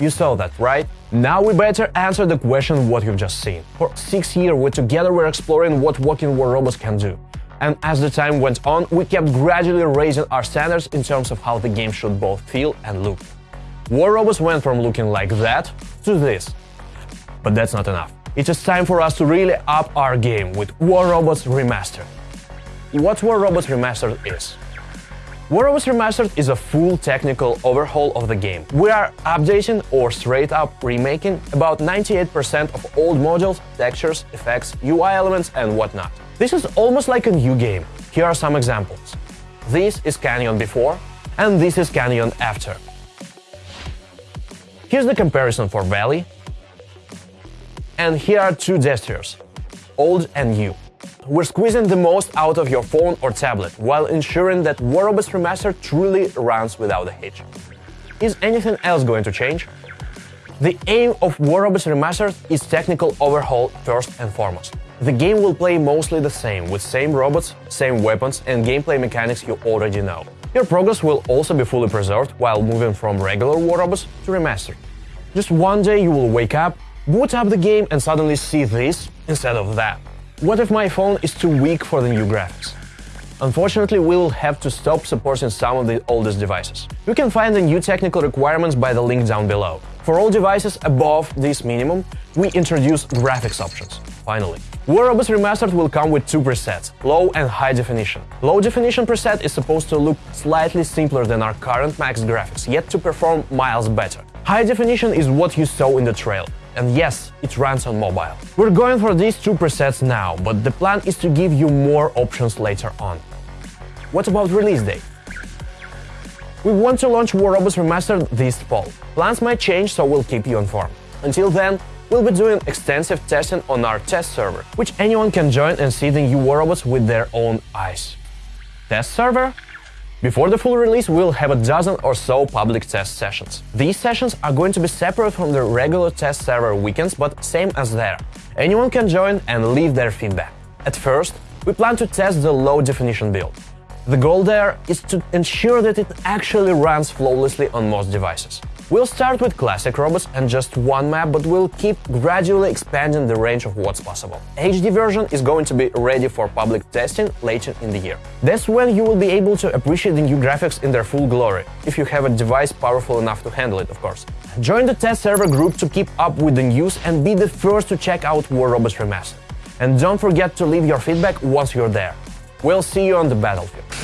You saw that, right? Now we better answer the question what you've just seen. For six years, we together were exploring what walking war robots can do. And as the time went on, we kept gradually raising our standards in terms of how the game should both feel and look. War robots went from looking like that to this. But that's not enough. It is time for us to really up our game with War Robots Remastered. What War Robots Remastered is? War Robots Remastered is a full technical overhaul of the game. We are updating or straight up remaking about 98% of old modules, textures, effects, UI elements and whatnot. This is almost like a new game. Here are some examples. This is Canyon before, and this is Canyon after. Here's the comparison for Valley, and here are two gestures, old and new. We're squeezing the most out of your phone or tablet, while ensuring that War Robots Remastered truly runs without a hitch. Is anything else going to change? The aim of War Robots Remastered is technical overhaul first and foremost. The game will play mostly the same, with same robots, same weapons and gameplay mechanics you already know. Your progress will also be fully preserved while moving from regular War Robots to Remastered. Just one day you will wake up, boot up the game and suddenly see this instead of that. What if my phone is too weak for the new graphics? Unfortunately, we will have to stop supporting some of the oldest devices. You can find the new technical requirements by the link down below. For all devices above this minimum, we introduce graphics options, finally. War Robots Remastered will come with two presets, low and high definition. Low definition preset is supposed to look slightly simpler than our current max graphics, yet to perform miles better. High definition is what you saw in the trail, and yes, it runs on mobile. We're going for these two presets now, but the plan is to give you more options later on. What about release date? We want to launch War Robots Remastered this fall. Plans might change, so we'll keep you informed. Until then, we'll be doing extensive testing on our test server, which anyone can join and see the new War Robots with their own eyes. Test server? Before the full release, we'll have a dozen or so public test sessions. These sessions are going to be separate from the regular test server weekends, but same as there. Anyone can join and leave their feedback. At first, we plan to test the low-definition build. The goal there is to ensure that it actually runs flawlessly on most devices. We'll start with classic robots and just one map, but we'll keep gradually expanding the range of what's possible. HD version is going to be ready for public testing later in the year. That's when you will be able to appreciate the new graphics in their full glory, if you have a device powerful enough to handle it, of course. Join the test server group to keep up with the news and be the first to check out War Robots Remastered. And don't forget to leave your feedback once you're there. We'll see you on the battlefield.